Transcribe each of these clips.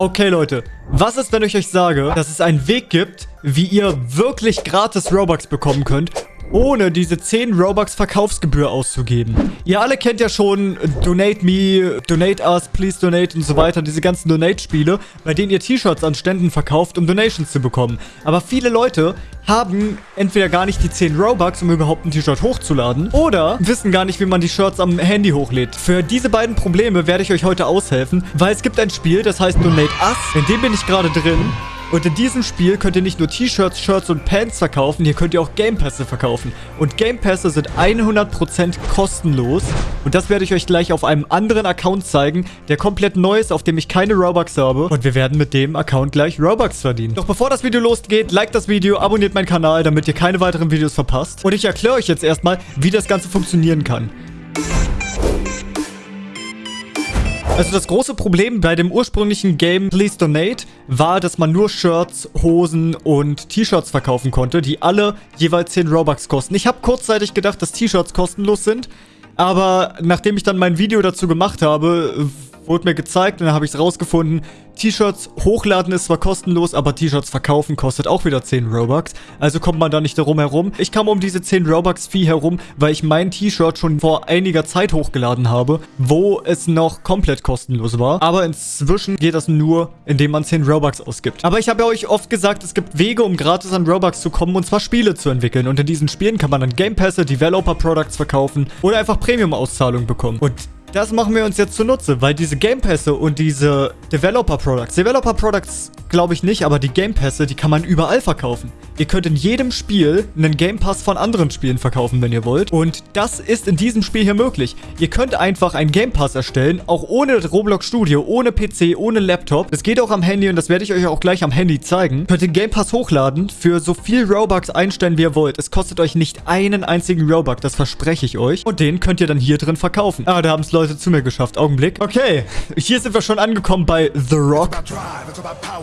Okay, Leute. Was ist, wenn ich euch sage, dass es einen Weg gibt, wie ihr wirklich gratis Robux bekommen könnt, ohne diese 10 Robux Verkaufsgebühr auszugeben. Ihr alle kennt ja schon Donate Me, Donate Us, Please Donate und so weiter, diese ganzen Donate-Spiele, bei denen ihr T-Shirts an Ständen verkauft, um Donations zu bekommen. Aber viele Leute haben entweder gar nicht die 10 Robux, um überhaupt ein T-Shirt hochzuladen, oder wissen gar nicht, wie man die Shirts am Handy hochlädt. Für diese beiden Probleme werde ich euch heute aushelfen, weil es gibt ein Spiel, das heißt Donate Us. In dem bin ich gerade drin. Und in diesem Spiel könnt ihr nicht nur T-Shirts, Shirts und Pants verkaufen, hier könnt ihr auch Game Pässe verkaufen. Und Game Pässe sind 100% kostenlos. Und das werde ich euch gleich auf einem anderen Account zeigen, der komplett neu ist, auf dem ich keine Robux habe. Und wir werden mit dem Account gleich Robux verdienen. Doch bevor das Video losgeht, liked das Video, abonniert meinen Kanal, damit ihr keine weiteren Videos verpasst. Und ich erkläre euch jetzt erstmal, wie das Ganze funktionieren kann. Also das große Problem bei dem ursprünglichen Game Please Donate war, dass man nur Shirts, Hosen und T-Shirts verkaufen konnte, die alle jeweils 10 Robux kosten. Ich habe kurzzeitig gedacht, dass T-Shirts kostenlos sind, aber nachdem ich dann mein Video dazu gemacht habe, wurde mir gezeigt und dann habe ich es rausgefunden. T-Shirts hochladen ist zwar kostenlos, aber T-Shirts verkaufen kostet auch wieder 10 Robux. Also kommt man da nicht darum herum. Ich kam um diese 10 Robux-Fee herum, weil ich mein T-Shirt schon vor einiger Zeit hochgeladen habe, wo es noch komplett kostenlos war. Aber inzwischen geht das nur, indem man 10 Robux ausgibt. Aber ich habe ja euch oft gesagt, es gibt Wege, um gratis an Robux zu kommen, und zwar Spiele zu entwickeln. Und in diesen Spielen kann man dann Game Pässe, Developer Products verkaufen oder einfach Premium-Auszahlungen bekommen. Und das machen wir uns jetzt zunutze, weil diese Game Pässe und diese Developer Products, Developer Products glaube ich nicht, aber die Game Pässe, die kann man überall verkaufen. Ihr könnt in jedem Spiel einen Game Pass von anderen Spielen verkaufen, wenn ihr wollt. Und das ist in diesem Spiel hier möglich. Ihr könnt einfach einen Game Pass erstellen, auch ohne Roblox Studio, ohne PC, ohne Laptop. Das geht auch am Handy und das werde ich euch auch gleich am Handy zeigen. Könnt den Game Pass hochladen, für so viel Robux einstellen, wie ihr wollt. Es kostet euch nicht einen einzigen Robux, das verspreche ich euch. Und den könnt ihr dann hier drin verkaufen. Ah, da haben es Leute zu mir geschafft. Augenblick. Okay, hier sind wir schon angekommen bei The Rock.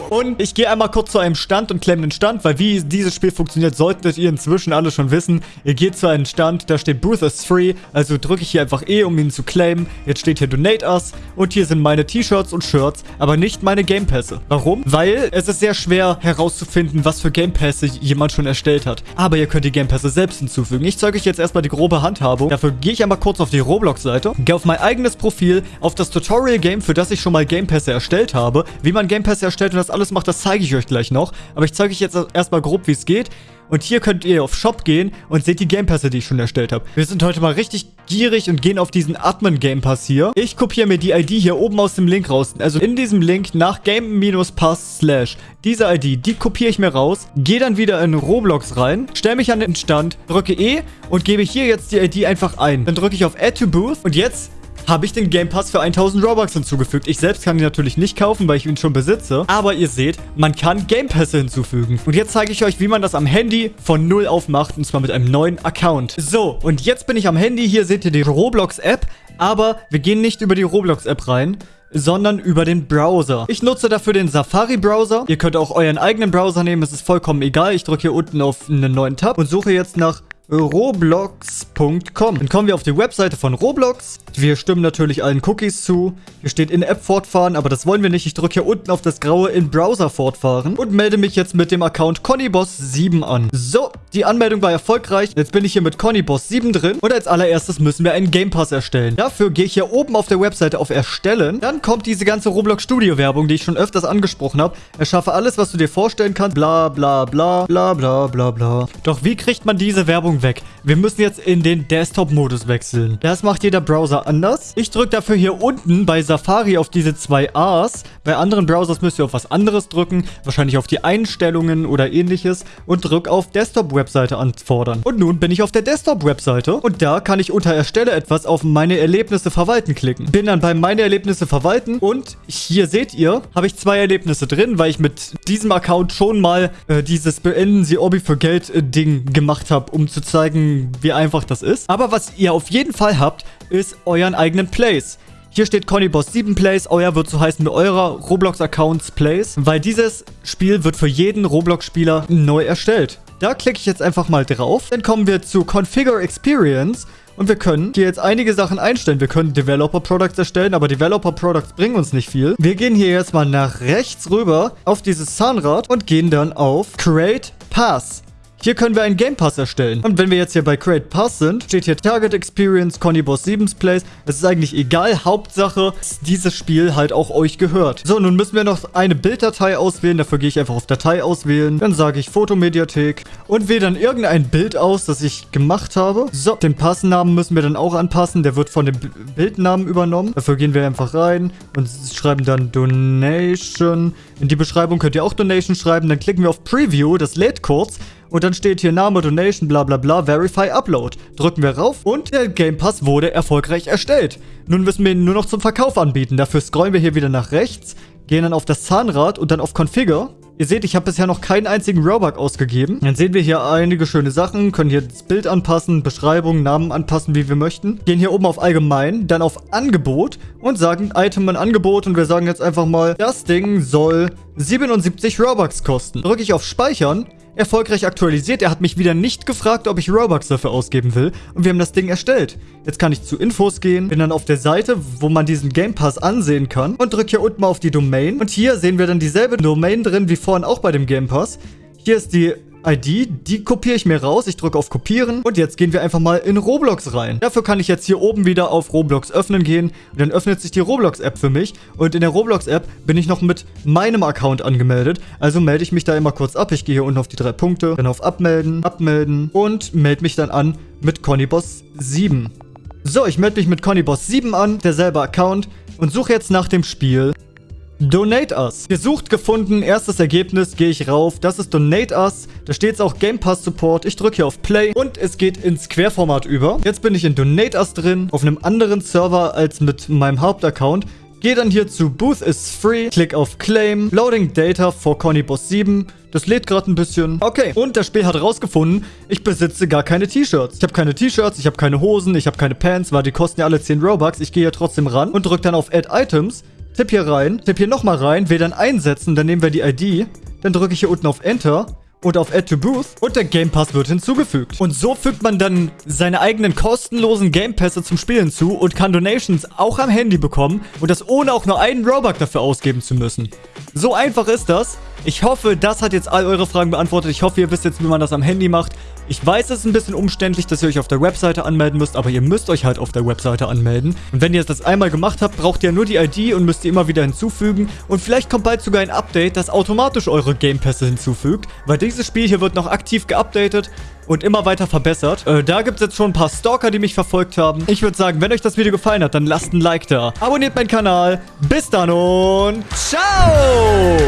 Und ich gehe einmal kurz zu einem Stand und klemme den Stand, weil wie diese dieses Spiel funktioniert, solltet ihr inzwischen alle schon wissen. Ihr geht zu einem Stand, da steht Booth is free, also drücke ich hier einfach E, um ihn zu claimen. Jetzt steht hier Donate Us und hier sind meine T-Shirts und Shirts, aber nicht meine Game Pässe. Warum? Weil es ist sehr schwer herauszufinden, was für Game Pässe jemand schon erstellt hat. Aber ihr könnt die Game Pässe selbst hinzufügen. Ich zeige euch jetzt erstmal die grobe Handhabung. Dafür gehe ich einmal kurz auf die Roblox-Seite, gehe auf mein eigenes Profil, auf das Tutorial-Game, für das ich schon mal Game Pässe erstellt habe. Wie man Game Pässe erstellt und das alles macht, das zeige ich euch gleich noch. Aber ich zeige euch jetzt erstmal grob, wie es geht. Und hier könnt ihr auf Shop gehen und seht die Game Pässe, die ich schon erstellt habe. Wir sind heute mal richtig gierig und gehen auf diesen Admin Game Pass hier. Ich kopiere mir die ID hier oben aus dem Link raus. Also in diesem Link nach Game-Pass slash. Diese ID, die kopiere ich mir raus, gehe dann wieder in Roblox rein, stelle mich an den Stand, drücke E und gebe hier jetzt die ID einfach ein. Dann drücke ich auf Add to Booth und jetzt habe ich den Game Pass für 1000 Robux hinzugefügt. Ich selbst kann ihn natürlich nicht kaufen, weil ich ihn schon besitze. Aber ihr seht, man kann Game Pässe hinzufügen. Und jetzt zeige ich euch, wie man das am Handy von null auf macht. Und zwar mit einem neuen Account. So, und jetzt bin ich am Handy. Hier seht ihr die Roblox-App. Aber wir gehen nicht über die Roblox-App rein, sondern über den Browser. Ich nutze dafür den Safari-Browser. Ihr könnt auch euren eigenen Browser nehmen, es ist vollkommen egal. Ich drücke hier unten auf einen neuen Tab und suche jetzt nach roblox.com. Dann kommen wir auf die Webseite von Roblox. Wir stimmen natürlich allen Cookies zu. Hier steht in-App fortfahren, aber das wollen wir nicht. Ich drücke hier unten auf das graue in-Browser fortfahren und melde mich jetzt mit dem Account ConnyBoss7 an. So, die Anmeldung war erfolgreich. Jetzt bin ich hier mit ConnyBoss7 drin und als allererstes müssen wir einen Game Pass erstellen. Dafür gehe ich hier oben auf der Webseite auf Erstellen. Dann kommt diese ganze Roblox Studio Werbung, die ich schon öfters angesprochen habe. Erschaffe alles, was du dir vorstellen kannst. Bla bla bla bla bla bla bla. Doch wie kriegt man diese Werbung Werbung weg. Wir müssen jetzt in den Desktop-Modus wechseln. Das macht jeder Browser anders. Ich drücke dafür hier unten bei Safari auf diese zwei A's. Bei anderen Browsers müsst ihr auf was anderes drücken. Wahrscheinlich auf die Einstellungen oder ähnliches. Und drücke auf Desktop-Webseite anfordern. Und nun bin ich auf der Desktop-Webseite. Und da kann ich unter Erstelle etwas auf meine Erlebnisse verwalten klicken. Bin dann bei meine Erlebnisse verwalten. Und hier seht ihr, habe ich zwei Erlebnisse drin, weil ich mit diesem Account schon mal äh, dieses Beenden Sie Obby für Geld äh, Ding gemacht habe, um zu zeigen, wie einfach das ist. Aber was ihr auf jeden Fall habt, ist euren eigenen Place. Hier steht Connyboss 7 Plays, euer wird so heißen wie eurer Roblox-Accounts Plays, weil dieses Spiel wird für jeden Roblox-Spieler neu erstellt. Da klicke ich jetzt einfach mal drauf. Dann kommen wir zu Configure Experience Und wir können hier jetzt einige Sachen einstellen. Wir können Developer Products erstellen, aber Developer Products bringen uns nicht viel. Wir gehen hier jetzt mal nach rechts rüber auf dieses Zahnrad und gehen dann auf Create Pass. Hier können wir einen Game Pass erstellen. Und wenn wir jetzt hier bei Create Pass sind, steht hier Target Experience, Conny Boss 7's Place. Es ist eigentlich egal. Hauptsache, dass dieses Spiel halt auch euch gehört. So, nun müssen wir noch eine Bilddatei auswählen. Dafür gehe ich einfach auf Datei auswählen. Dann sage ich Fotomediathek und wähle dann irgendein Bild aus, das ich gemacht habe. So, den Passnamen müssen wir dann auch anpassen. Der wird von dem Bildnamen übernommen. Dafür gehen wir einfach rein und schreiben dann Donation. In die Beschreibung könnt ihr auch Donation schreiben. Dann klicken wir auf Preview. Das lädt kurz. Und dann steht hier Name, Donation, bla bla bla, Verify, Upload. Drücken wir rauf und der Game Pass wurde erfolgreich erstellt. Nun müssen wir ihn nur noch zum Verkauf anbieten. Dafür scrollen wir hier wieder nach rechts, gehen dann auf das Zahnrad und dann auf Configure. Ihr seht, ich habe bisher noch keinen einzigen Robux ausgegeben. Dann sehen wir hier einige schöne Sachen, können hier das Bild anpassen, Beschreibung, Namen anpassen, wie wir möchten. Gehen hier oben auf Allgemein, dann auf Angebot und sagen Item in Angebot und wir sagen jetzt einfach mal, das Ding soll 77 Robux kosten. Drücke ich auf Speichern erfolgreich aktualisiert. Er hat mich wieder nicht gefragt, ob ich Robux dafür ausgeben will. Und wir haben das Ding erstellt. Jetzt kann ich zu Infos gehen, bin dann auf der Seite, wo man diesen Game Pass ansehen kann und drücke hier unten mal auf die Domain. Und hier sehen wir dann dieselbe Domain drin wie vorhin auch bei dem Game Pass. Hier ist die ID, die kopiere ich mir raus. Ich drücke auf Kopieren und jetzt gehen wir einfach mal in Roblox rein. Dafür kann ich jetzt hier oben wieder auf Roblox öffnen gehen und dann öffnet sich die Roblox-App für mich und in der Roblox-App bin ich noch mit meinem Account angemeldet. Also melde ich mich da immer kurz ab. Ich gehe hier unten auf die drei Punkte, dann auf Abmelden, Abmelden und melde mich dann an mit ConnyBoss 7. So, ich melde mich mit ConnyBoss 7 an, derselbe Account und suche jetzt nach dem Spiel Donate Us. Gesucht, gefunden, erstes Ergebnis, gehe ich rauf. Das ist Donate Us. Da steht jetzt auch Game Pass Support. Ich drücke hier auf Play und es geht ins Querformat über. Jetzt bin ich in Donate Us drin, auf einem anderen Server als mit meinem Hauptaccount. Gehe dann hier zu Booth is free, klick auf Claim, Loading Data for Conny Boss 7. Das lädt gerade ein bisschen. Okay, und das Spiel hat rausgefunden, ich besitze gar keine T-Shirts. Ich habe keine T-Shirts, ich habe keine Hosen, ich habe keine Pants, weil die kosten ja alle 10 Robux. Ich gehe hier trotzdem ran und drücke dann auf Add Items. Tipp hier rein, tipp hier nochmal rein, will dann einsetzen, dann nehmen wir die ID, dann drücke ich hier unten auf Enter und auf Add to Booth und der Game Pass wird hinzugefügt. Und so fügt man dann seine eigenen kostenlosen Game Pässe zum Spiel hinzu und kann Donations auch am Handy bekommen und das ohne auch nur einen Robux dafür ausgeben zu müssen. So einfach ist das. Ich hoffe, das hat jetzt all eure Fragen beantwortet. Ich hoffe, ihr wisst jetzt, wie man das am Handy macht. Ich weiß, es ist ein bisschen umständlich, dass ihr euch auf der Webseite anmelden müsst, aber ihr müsst euch halt auf der Webseite anmelden. Und wenn ihr das einmal gemacht habt, braucht ihr nur die ID und müsst die immer wieder hinzufügen. Und vielleicht kommt bald sogar ein Update, das automatisch eure Game Pässe hinzufügt, weil dieses Spiel hier wird noch aktiv geupdatet und immer weiter verbessert. Äh, da gibt es jetzt schon ein paar Stalker, die mich verfolgt haben. Ich würde sagen, wenn euch das Video gefallen hat, dann lasst ein Like da. Abonniert meinen Kanal. Bis dann und ciao!